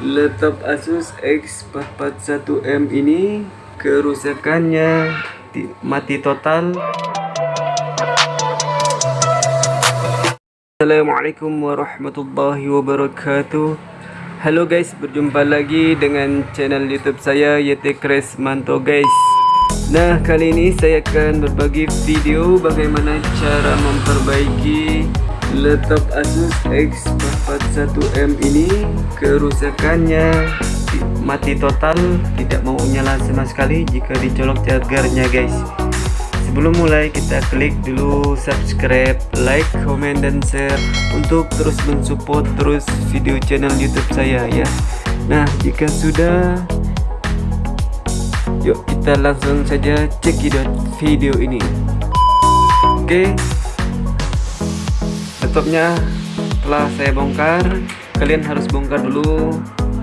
laptop Asus X441M ini kerusakannya mati total. Assalamualaikum warahmatullahi wabarakatuh. Halo guys, berjumpa lagi dengan channel youtube saya YT Manto guys. Nah, kali ini saya akan berbagi video bagaimana cara memperbaiki laptop Asus X441M ini kerusakannya mati total tidak mau nyala sama sekali jika dicolok chargernya guys. Sebelum mulai kita klik dulu subscribe like comment dan share untuk terus mensupport terus video channel youtube saya ya. Nah jika sudah yuk kita langsung saja cekidot video ini. Oke. okay laptopnya telah saya bongkar. Kalian harus bongkar dulu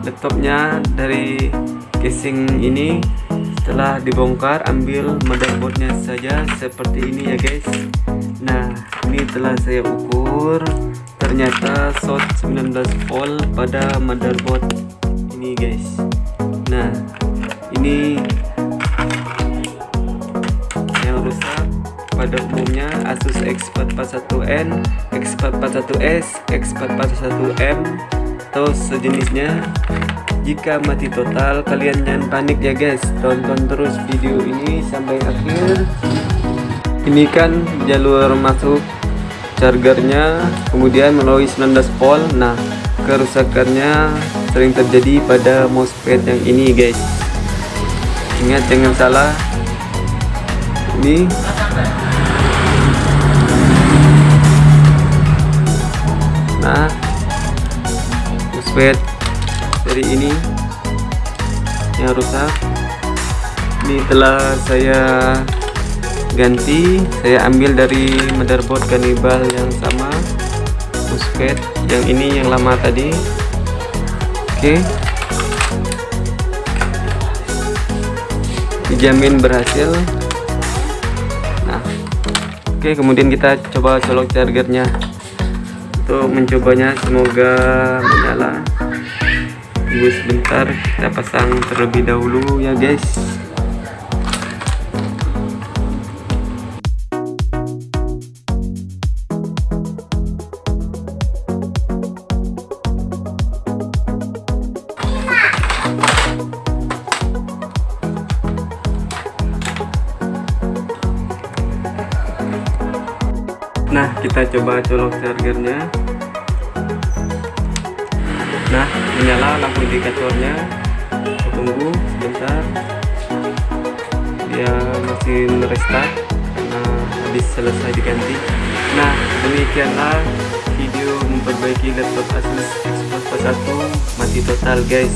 laptopnya dari casing ini. Setelah dibongkar ambil motherboardnya saja seperti ini ya guys. Nah ini telah saya ukur. Ternyata short 19 volt pada motherboard ini guys. Nah pada umumnya Asus X441N, X441S, X441M atau sejenisnya. Jika mati total, kalian jangan panik ya guys. Tonton terus video ini sampai akhir. Ini kan jalur masuk chargernya, kemudian melalui 19 volt. Nah, kerusakannya sering terjadi pada mousepad yang ini guys. Ingat jangan salah. Ini nah dari ini yang rusak. Ini telah saya ganti saya ambil dari motherboard kanibal yang sama musbet yang ini yang lama tadi. Oke. Dijamin berhasil. Nah oke kemudian kita coba colok chargernya untuk mencobanya. Semoga menyala tunggu sebentar kita pasang terlebih dahulu ya guys nah kita coba colok chargernya. Nah menyala lampu indikatornya tunggu sebentar. Dia masih restart. Karena habis selesai diganti. Nah demikianlah video memperbaiki laptop Asus X41 mati total guys.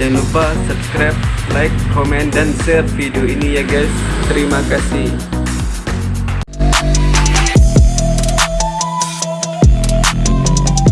Jangan lupa subscribe like comment dan share video ini ya guys. Terima kasih